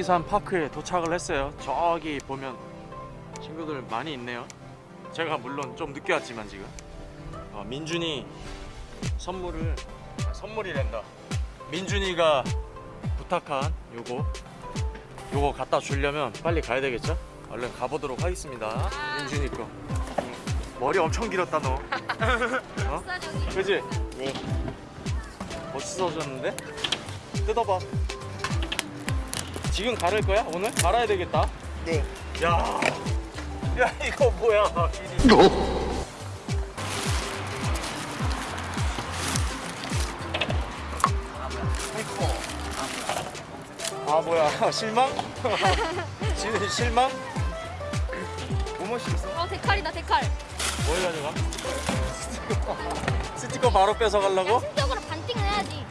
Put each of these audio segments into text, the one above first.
대기산 파크에 도착을 했어요 저기 보면 친구들 많이 있네요 제가 물론 좀 늦게 왔지만 지금 어, 민준이 선물을 아, 선물이란다 민준이가 부탁한 요거 요거 갖다 주려면 빨리 가야 되겠죠? 얼른 가보도록 하겠습니다 민준이 거 응. 머리 엄청 길었다 너 어? 그지? 네. 멋있어졌는데? 뜯어봐 지금 가를 거야? 오늘? 갈아야 되겠다 네. 야, 야 이거 뭐야? 아 뭐야 실망? 실, 실망? 뭐뭐시 있어? 어 데칼이다 데칼 뭘 가져가? 스티커 바로 뺏어가려고? 신적으로 반띵을 해야지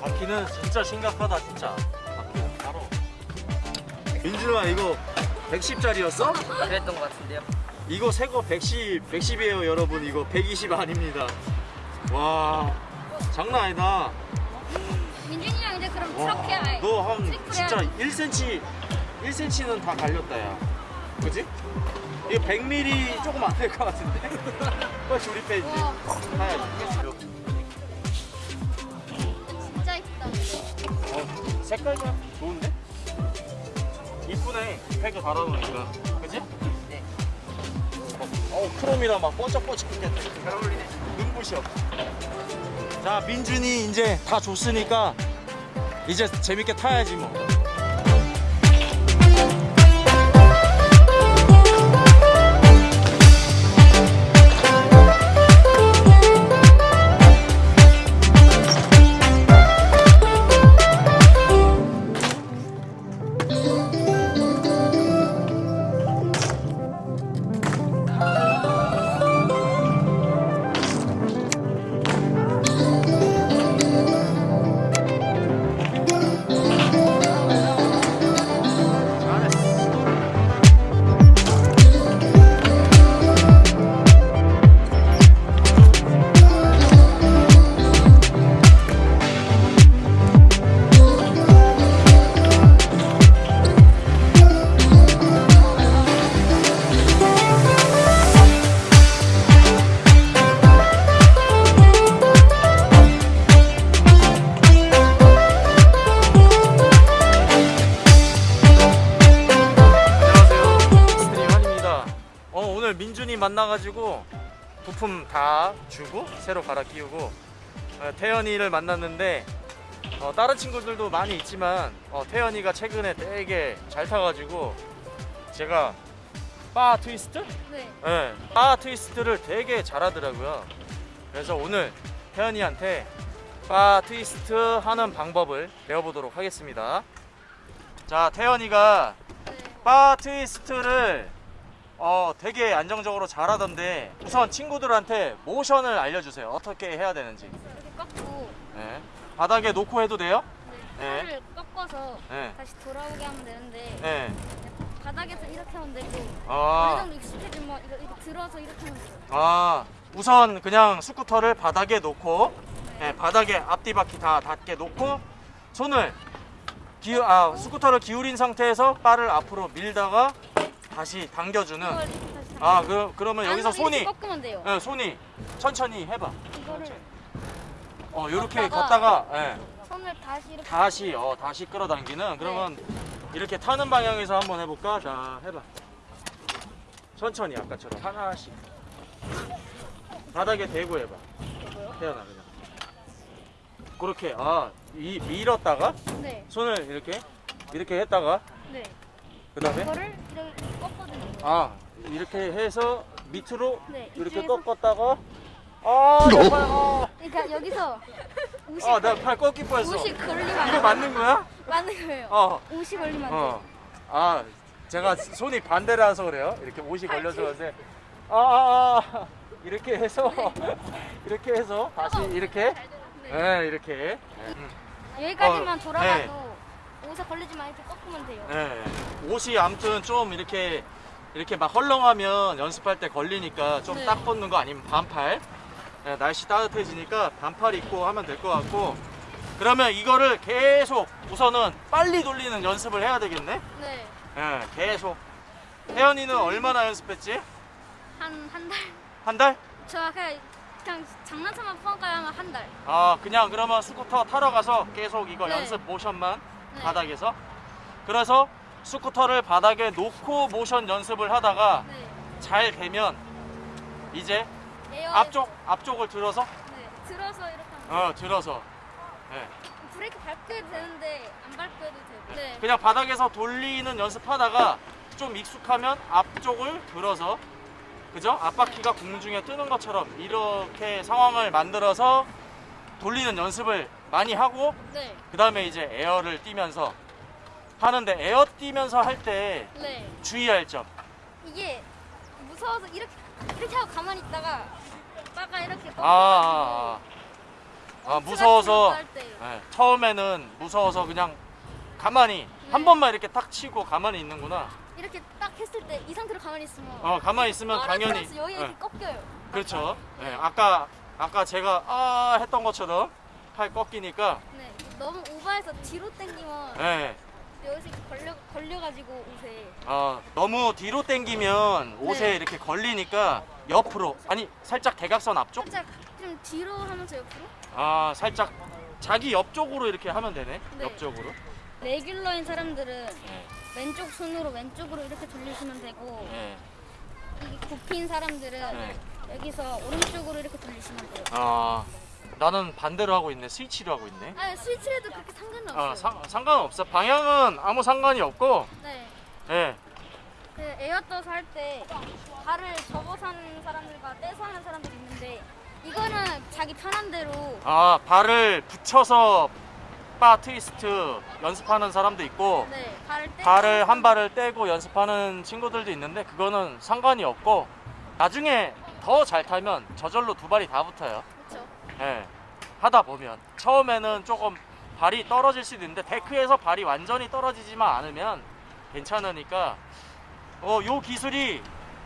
바퀴는 진짜 심각하다 진짜 민준아 이거 110짜리였어? 그랬던 것 같은데요. 이거 새 거 110, 110이에요 여러분 이거 120 아닙니다 와 장난 아니다 민준이랑 이제 그럼 트럭 해야 해너한 트리플 진짜 해야지. 1cm 1cm는 다 갈렸다 야 그지? 이거 100mm 조금 안 될 것 같은데? 빨리 조립해야지 와. 가야지 진짜 이쁘다 어, 색깔이 좋은데? 이쁘네 팩을 달아놓으니까 그지? 네. 어 크롬이라 막 번쩍번쩍했네 잘 어울리네. 눈부셔 자 민준이 이제 다 줬으니까 이제 재밌게 타야지 뭐 오늘 민준이 만나가지고 부품 다 주고 새로 갈아 끼우고 어, 태연이를 만났는데 어, 다른 친구들도 많이 있지만 어, 태연이가 최근에 되게 잘 타가지고 제가 바 트위스트? 네 네, 바 트위스트를 되게 잘하더라고요 그래서 오늘 태연이한테 바 트위스트 하는 방법을 배워보도록 하겠습니다 자 태연이가 네. 바 트위스트를 어 되게 안정적으로 잘하던데 우선 친구들한테 모션을 알려주세요 어떻게 해야 되는지 이렇게 꺾고 네. 바닥에 놓고 해도 돼요? 네. 네. 팔을 꺾어서 네. 다시 돌아오게 하면 되는데 네. 바닥에서 이렇게 하면 되고 어느 아, 정도 익숙해지면 이거, 이거 들어서 이렇게 하면 돼요 아 우선 그냥 스쿠터를 바닥에 놓고 네, 바닥에 앞뒤 바퀴 다 닿게 놓고 손을 기우, 아, 스쿠터를 기울인 상태에서 바를 앞으로 밀다가 다시 당겨주는. 이렇게 아 그, 그러면 여기서 손이 이렇게 꺾으면 돼요. 네, 손이. 천천히 해봐. 이거를 어 요렇게 걷다가 걷다가 예, 손을 다시 이렇게 다시 어 다시 끌어당기는. 그러면 이렇게 타는 방향에서 한번 해볼까? 자 해봐. 천천히 아까처럼. 하나씩. 바닥에 대고 해봐. 태어나 그냥. 그렇게 아 이 밀었다가 네. 손을 이렇게 이렇게 했다가 네. 그 다음에? 이거를 이렇게 아 이렇게 해서 밑으로 네, 이렇게 이쪽에서- 꺾었다가 아내 팔, 아, 그러니까 여기서 옷이 아, 내가 팔 꺾일 뻔했어. 옷이 걸리면 이거 돼요. 맞는 거야? 맞는 거예요 어, 옷이 걸리면 안 어. 아, 제가 손이 반대라서 그래요. 이렇게 옷이 걸려서 그런데, 아, 아, 아, 이렇게 해서, 이렇게 해서 다시 이렇게, 네. 네, 이렇게. 음, 여기까지만 어, 돌아가도 옷에 걸리지 만 이렇게 꺾으면 돼요 네. 옷이 아무튼 좀 이렇게 이렇게 막 헐렁하면 연습할 때 걸리니까 좀 네. 딱 벗는 거 아니면 반팔. 네, 날씨 따뜻해지니까 반팔 입고 하면 될 것 같고 그러면 이거를 계속 우선은 빨리 돌리는 연습을 해야 되겠네. 네. 예, 계속. 태연이는 얼마나 연습했지? 한 한 달. 한 달? 저 그냥 그냥 장난삼아 펑까지 하면 한 달. 아, 그냥 그러면 스쿠터 타러 가서 계속 이거 네. 연습 모션만 네. 바닥에서. 그래서 스쿠터를 바닥에 놓고 모션 연습을 하다가 네. 잘 되면 이제 앞쪽 앞쪽을 들어서 네. 들어서 이렇게 어 들어서 예. 브레이크 해도 되는데 안 밟고 해도 되고. 네. 그냥 바닥에서 돌리는 연습하다가 좀 익숙하면 앞쪽을 들어서 그죠? 앞바퀴가 공중에 뜨는 것처럼 이렇게 상황을 만들어서 돌리는 연습을 많이 하고 네. 그 다음에 이제 에어를 뛰면서 하는데 에어 뛰면서 할 때 네. 주의할 점 이게 무서워서 이렇게 이렇게 하고 가만히 있다가 빠가 이렇게 아, 아, 아. 아, 무서워서. 예, 처음에는 무서워서 그냥 가만히 한 네. 번만 이렇게 딱 치고 가만히 있는구나 이렇게 딱 했을 때 이 상태로 가만히 있으면 어 가만히 있으면 당연히 여기 이렇게 예, 꺾여요. 그렇죠 예, 아까 아까 제가 아 했던 것처럼 팔 꺾이니까 네. 너무 오버해서 뒤로 당기면 예, 여기서 이렇게 걸려 걸려가지고 옷에 어, 너무 뒤로 당기면 옷에 네. 이렇게 걸리니까 옆으로 아니 살짝 대각선 앞쪽 살짝 좀 뒤로 하면서 옆으로 아 살짝 자기 옆쪽으로 이렇게 하면 되네 네. 옆쪽으로 레귤러인 사람들은 예, 왼쪽 손으로 왼쪽으로 이렇게 돌리시면 되고 예. 이게 굽힌 사람들은 네. 여기서 오른쪽으로 이렇게 돌리시면 돼요. 아 나는 반대로 하고 있네 스위치로 하고 있네 아 스위치해도 그렇게 상관은 없어요. 아, 상, 상관없어. 방향은 아무 상관이 없고, 네. 예. 그 에어떠서 할때 발을 접어서 하는 사람들과 떼서 하는 사람들이 있는데 이거는 자기 편한 대로 아, 발을 붙여서 바 트위스트 연습하는 사람도 있고, 네 발을 떼 발을 한 발을 떼고 연습하는 친구들도 있는데, 그거는 상관이 없고, 나중에 더 잘 타면 저절로 두 발이 다 붙어요. 예. 하다 보면. 처음에는 조금 발이 떨어질 수도 있는데, 데크에서 발이 완전히 떨어지지만 않으면 괜찮으니까, 어, 요 기술이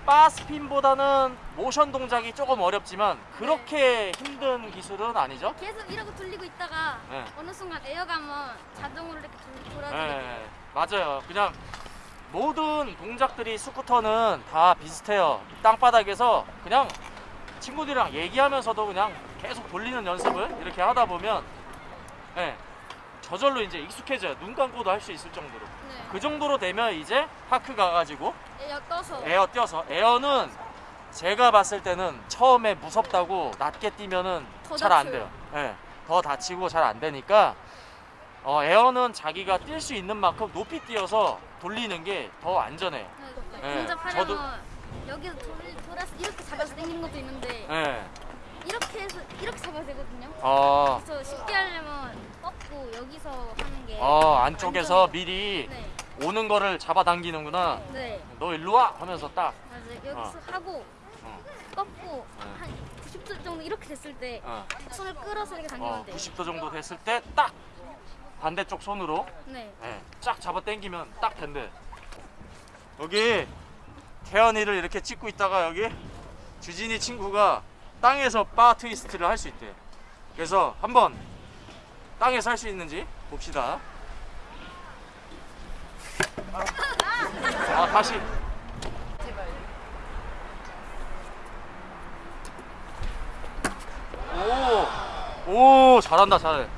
바스핀보다는 모션 동작이 조금 어렵지만 그렇게 힘든 기술은 아니죠? 계속 이러고 돌리고 있다가 네. 어느 순간 에어가면 자동으로 이렇게 돌- 돌아지게 예, 돼요. 맞아요. 그냥 모든 동작들이 스쿠터는 다 비슷해요. 땅바닥에서 그냥 친구들이랑 얘기하면서도 그냥 계속 돌리는 연습을 이렇게 하다 보면 예, 저절로 이제 익숙해져요. 눈 감고도 할 수 있을 정도로. 네. 그 정도로 되면 이제 park 가가지고 에어 떠서 에어 뛰어서 에어는 제가 봤을 때는 처음에 무섭다고 낮게 뛰면은 더 잘 안 돼요. 예. 더 다치고 잘 안 되니까 어, 에어는 자기가 뛸 수 있는 만큼 높이 뛰어서 돌리는 게 더 안전해요. 네. 네, 동작하려면 저도- 여기서 돌, 돌아서 이렇게 잡아서 당기는 것도 있는데 예. 이렇게 해서 이렇게 잡아야 되거든요. 어, 그래서 쉽게 하려면 꺾고 여기서 하는 게 어, 안쪽에서 안전해요. 미리 네. 오는 거를 잡아당기는구나. 네. 너 일로 와 하면서 딱. 맞아요. 여기서 하고 어, 꺾고 네. 한 90도 정도 이렇게 됐을 때 어, 손을 끌어서 이렇게 당기면 어, 돼요. 90도 정도 됐을 때 딱 반대쪽 손으로 네. 예, 쫙 잡아 당기면 딱 된대. 여기 태연이를 이렇게 찍고 있다가 여기 주진이 친구가 땅에서 바 트위스트를 할 수 있대. 그래서 한번 땅에서 할 수 있는지 봅시다. 아 다시. 오, 오 잘한다 잘해.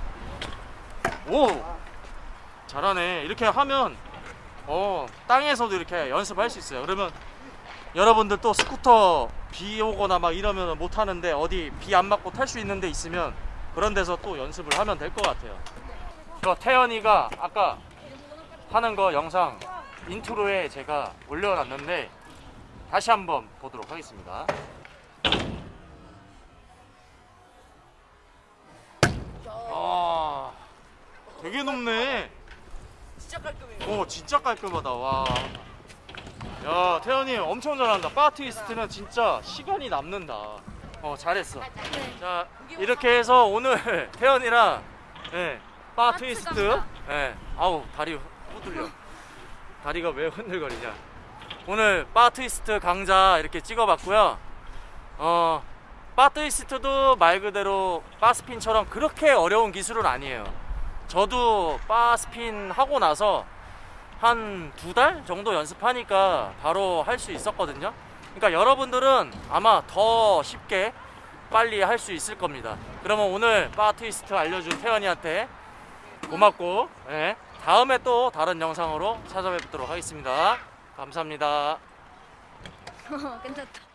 오 잘하네 이렇게 하면 어 땅에서도 이렇게 연습할 수 있어요. 그러면 여러분들 또 스쿠터 비 오거나 막 이러면 못 하는데 어디 비 안 맞고 탈 수 있는 데 있으면 그런 데서 또 연습을 하면 될 것 같아요. 저 태연이가 아까 하는 거 영상 인트로에 제가 올려놨는데 다시 한번 보도록 하겠습니다. 아 되게 높네 진짜 깔끔해요. 오 진짜 깔끔하다 와. 야 태연이 엄청 잘한다. bar twist는 진짜 시간이 남는다. 어 잘했어. 네. 자 이렇게 해서 오늘 태연이랑 예, bar twist. 예, 아우 다리 후들려. 다리가 왜 흔들거리냐. 오늘 bar twist 강좌 이렇게 찍어봤고요. 어, 바 트위스트도 말 그대로 바스핀처럼 그렇게 어려운 기술은 아니에요. 저도 바 스핀 하고 나서 한 두 달 정도 연습하니까 바로 할 수 있었거든요. 그러니까 여러분들은 아마 더 쉽게 빨리 할 수 있을 겁니다. 그러면 오늘 바 트위스트 알려준 태연이한테 고맙고 예, 다음에 또 다른 영상으로 찾아뵙도록 하겠습니다. 감사합니다. 괜찮다.